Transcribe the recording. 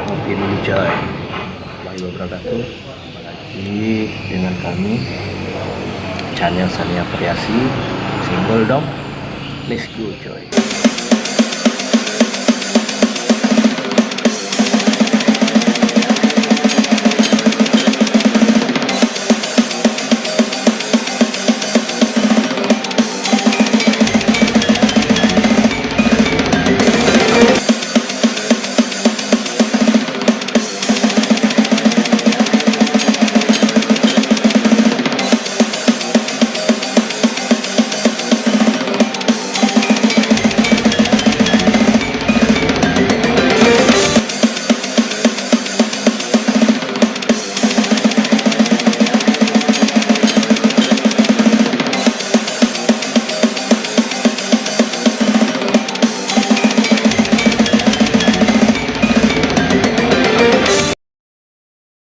kita ngopi Warahmatullahi wabarakatuh lagi dengan kami channel Sania Variasi single dong. Let's go coy.